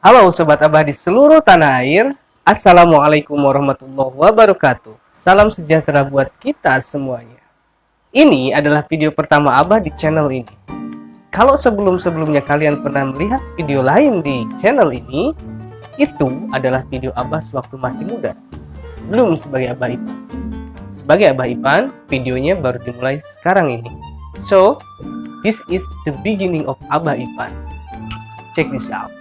Halo Sobat Abah di seluruh tanah air. Assalamualaikum warahmatullahi wabarakatuh. Salam sejahtera buat kita semuanya. Ini adalah video pertama Abah di channel ini. Kalau sebelum-sebelumnya kalian pernah melihat video lain di channel ini Itu adalah video Abah sewaktu masih muda. Belum sebagai Abah Ipan. Sebagai Abah Ipan, videonya baru dimulai sekarang ini. So, this is the beginning of Abah Ipan. Check this out.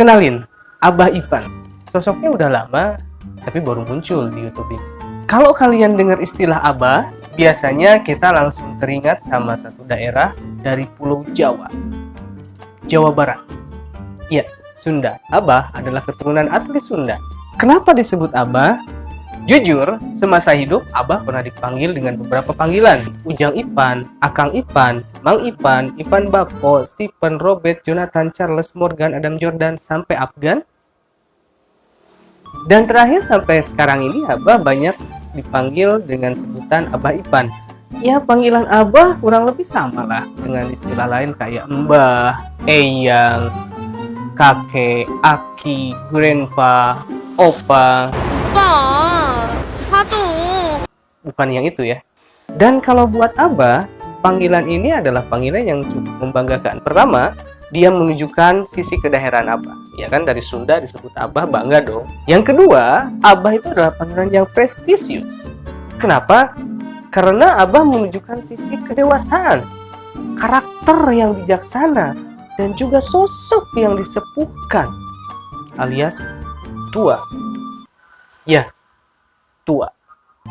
Kenalin, Abah Ipan. Sosoknya udah lama, tapi baru muncul di YouTube ini. Kalau kalian dengar istilah Abah, biasanya kita langsung teringat sama satu daerah dari Pulau Jawa. Jawa Barat. Ya, Sunda. Abah adalah keturunan asli Sunda Kenapa disebut Abah? Jujur, semasa hidup Abah pernah dipanggil dengan beberapa panggilan. Ujang Ipan, Akang Ipan, Mang Ipan, Ipan Bako, Stephen, Robert, Jonathan, Charles, Morgan, Adam Jordan, sampai Afgan. Dan terakhir sampai sekarang ini Abah banyak dipanggil dengan sebutan Abah Ipan. Ya panggilan Abah kurang lebih sama lah dengan istilah lain kayak Mbah, Eyang, Kakek, Aki, Grandpa, Opa. Opa. Bukan yang itu ya. Dan kalau buat Abah, panggilan ini adalah panggilan yang cukup membanggakan. Pertama, dia menunjukkan sisi kedaerahan Abah. Ya kan dari Sunda disebut Abah bangga dong. Yang kedua, Abah itu adalah panggilan yang prestisius. Kenapa? Karena Abah menunjukkan sisi kedewasaan, karakter yang bijaksana, dan juga sosok yang disepuhkan alias tua. Ya, tua.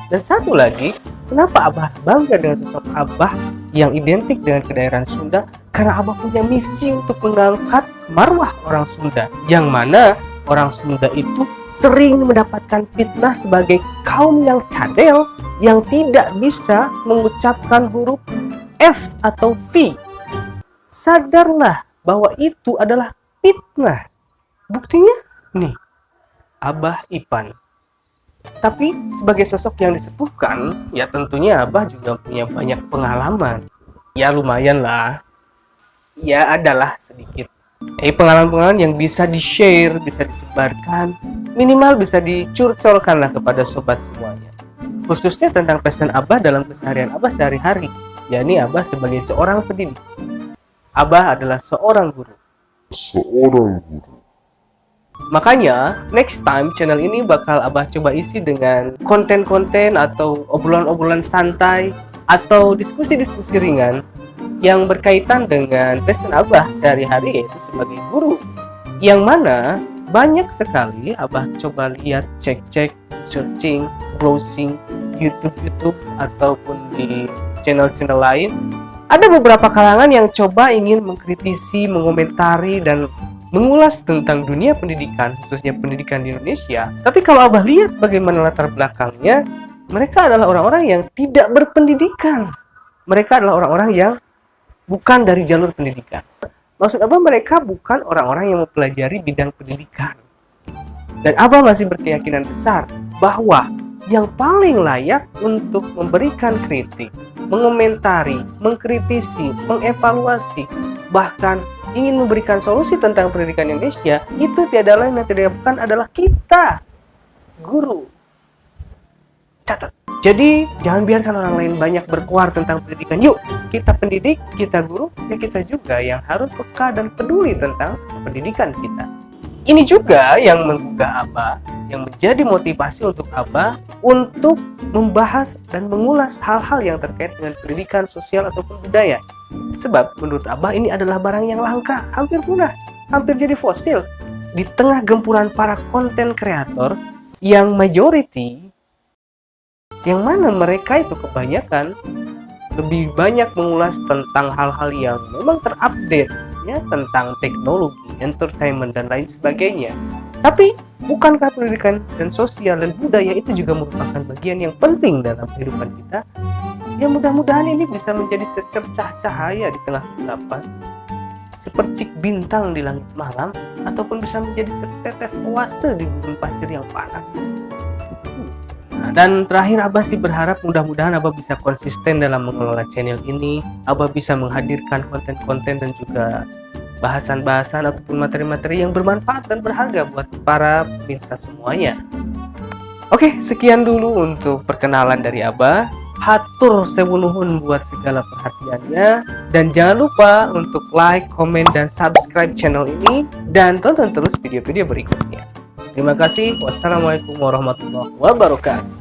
Dan satu lagi, kenapa Abah bangga dengan sosok Abah yang identik dengan kedaerahan Sunda? Karena Abah punya misi untuk mengangkat marwah orang Sunda, yang mana orang Sunda itu sering mendapatkan fitnah sebagai kaum yang cadel yang tidak bisa mengucapkan huruf F atau V. Sadarlah bahwa itu adalah fitnah. Buktinya nih, Abah Ipan. Tapi sebagai sosok yang disepuhkan, ya tentunya Abah juga punya banyak pengalaman. Ya lumayan lah. Ya adalah sedikit. Eh pengalaman-pengalaman yang bisa di-share, bisa disebarkan, minimal bisa dicurcolkan lah kepada sobat semuanya. Khususnya tentang pesan Abah dalam keseharian Abah sehari-hari, yakni Abah sebagai seorang pendidik. Abah adalah seorang guru. seorang guru. Makanya, next time channel ini bakal Abah coba isi dengan konten-konten atau obrolan-obrolan santai atau diskusi-diskusi ringan yang berkaitan dengan passion Abah sehari-hari yaitu sebagai guru. Yang mana banyak sekali Abah coba lihat, cek-cek, searching, browsing, YouTube-YouTube ataupun di channel-channel lain ada beberapa kalangan yang coba ingin mengkritisi, mengomentari, dan mengulas tentang dunia pendidikan, khususnya pendidikan di Indonesia. Tapi kalau Abah lihat bagaimana latar belakangnya, mereka adalah orang-orang yang tidak berpendidikan. Mereka adalah orang-orang yang bukan dari jalur pendidikan. Maksud Abah mereka bukan orang-orang yang mempelajari bidang pendidikan. Dan Abah masih berkeyakinan besar bahwa yang paling layak untuk memberikan kritik, mengomentari, mengkritisi, mengevaluasi, bahkan ingin memberikan solusi tentang pendidikan Indonesia, itu tiada lain dan tidak bukan adalah kita, guru. Catat. Jadi, jangan biarkan orang lain banyak berkuar tentang pendidikan. Yuk, kita pendidik, kita guru, ya kita juga yang harus peka dan peduli tentang pendidikan kita. Ini juga yang menggugah Abah, yang menjadi motivasi untuk Abah untuk membahas dan mengulas hal-hal yang terkait dengan pendidikan sosial ataupun budaya. Sebab menurut Abah ini adalah barang yang langka, hampir punah, hampir jadi fosil. Di tengah gempuran para konten kreator yang majority, yang mana mereka itu kebanyakan lebih banyak mengulas tentang hal-hal yang memang terupdate ya tentang teknologi, entertainment dan lain sebagainya. Tapi bukankah pendidikan dan sosial dan budaya itu juga merupakan bagian yang penting dalam kehidupan kita? Ya mudah-mudahan ini bisa menjadi secercah cahaya di tengah kegelapan, sepercik bintang di langit malam, ataupun bisa menjadi setetes oase di gurun pasir yang panas. Nah, dan terakhir Abah sih berharap mudah-mudahan Abah bisa konsisten dalam mengelola channel ini. Abah bisa menghadirkan konten-konten dan juga bahasan-bahasan ataupun materi-materi yang bermanfaat dan berharga buat para pemirsa semuanya. Oke, sekian dulu untuk perkenalan dari Abah. Hatur sewunuhun buat segala perhatiannya. Dan jangan lupa untuk like, komen, dan subscribe channel ini. Dan tonton terus video-video berikutnya. Terima kasih. Wassalamualaikum warahmatullahi wabarakatuh.